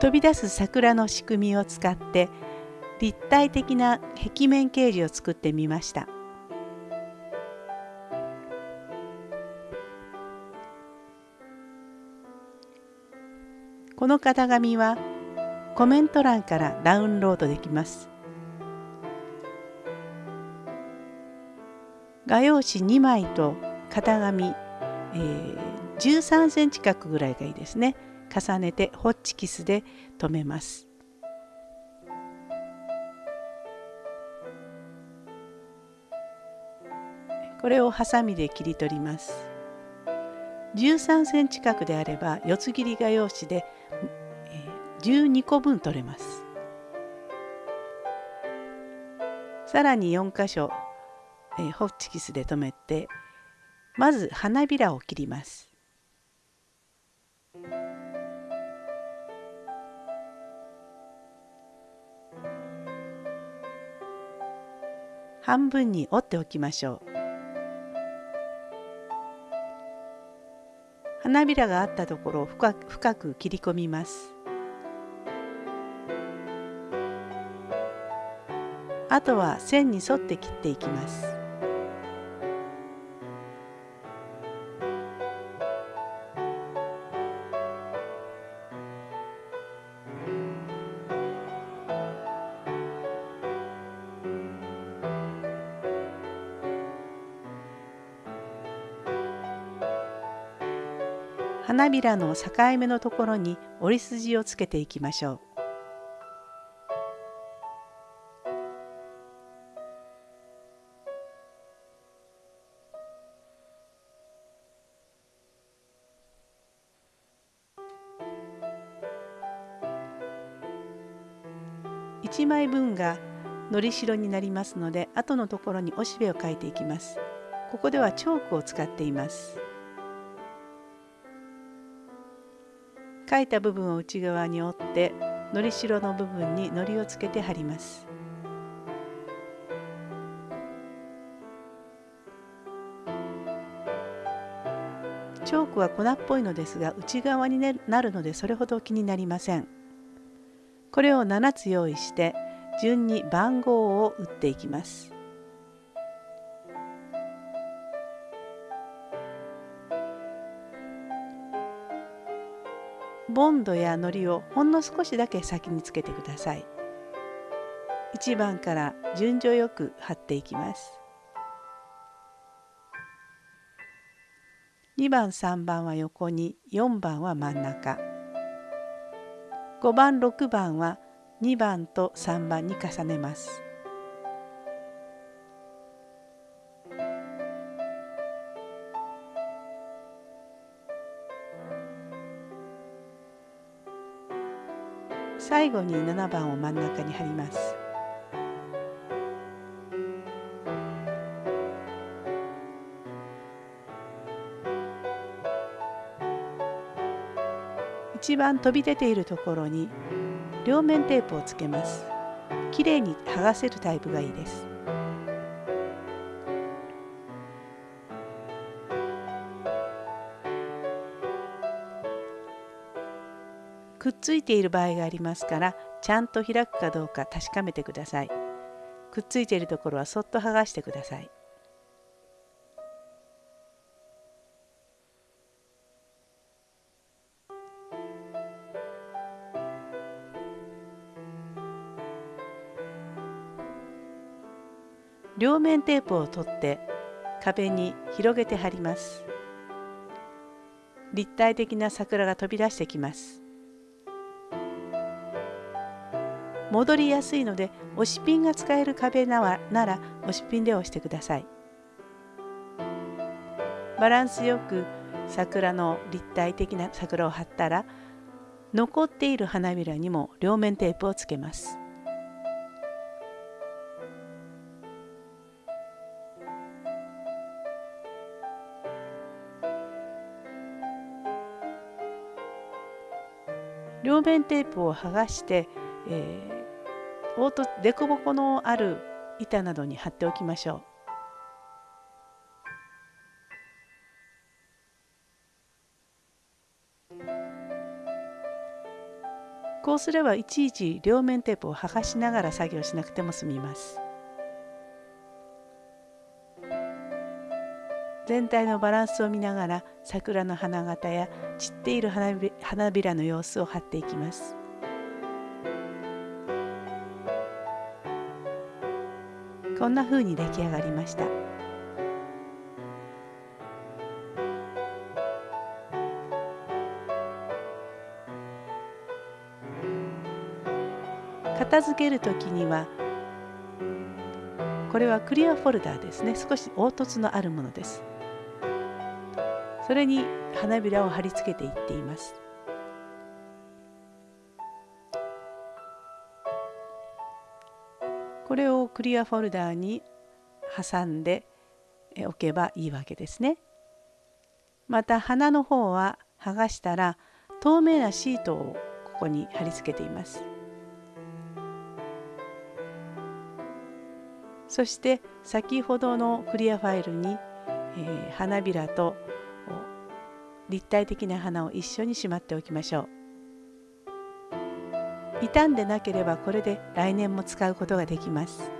飛び出す桜の仕組みを使って立体的な壁面掲示を作ってみました。この型紙はコメント欄からダウンロードできます。画用紙2枚と型紙、えー、13センチ角ぐらいがいいですね。重ねてホッチキスで留めます。これをハサミで切り取ります。13センチ角であれば四つ切り画用紙で12個分取れます。さらに4箇所、えー、ホッチキスで留めてまず花びらを切ります。半分に折っておきましょう。花びらがあったところを深く切り込みます。あとは線に沿って切っていきます。花びらの境目のところに折り筋をつけていきましょう。1枚分がのりしろになりますので後のところにおしべを書いていきますここではチョークを使っています書いた部分を内側に折ってのりしろの部分にのりをつけて貼りますチョークは粉っぽいのですが内側になるのでそれほど気になりません。これを7つ用意して順に番号を打っていきます。ボンドや糊をほんの少しだけ先につけてください。1番から順序よく貼っていきます。2番3番は横に4番は真ん中5番6番は2番と3番に重ねます。最後に7番を真ん中に貼ります。一番飛び出ているところに両面テープをつけますきれいに剥がせるタイプがいいですくっついている場合がありますからちゃんと開くかどうか確かめてください。くっついているところはそっと剥がしてください。両面テープを取って壁に広げて貼ります。立体的な桜が飛び出してきます。戻りやすいので押しピンが使える壁なら押しピンで押してください。バランスよく桜の立体的な桜を貼ったら残っている花びらにも両面テープをつけます。両面テープを剥がして、えー、凹凸凸凹のある板などに貼っておきましょう。こうすればいちいち両面テープを剥がしながら作業しなくても済みます全体のバランスを見ながら桜の花形や散っている花びらの様子を貼っていきますこんな風に出来上がりました。片付ける時にはこれはクリアフォルダーですね。少し凹凸のあるものです。それに花びらを貼り付けていっています。これをクリアフォルダーに挟んでおけばいいわけですね。また花の方は剥がしたら透明なシートをここに貼り付けています。そして先ほどのクリアファイルに、えー、花びらと立体的な花を一緒にしまっておきましょう。傷んでなければこれで来年も使うことができます。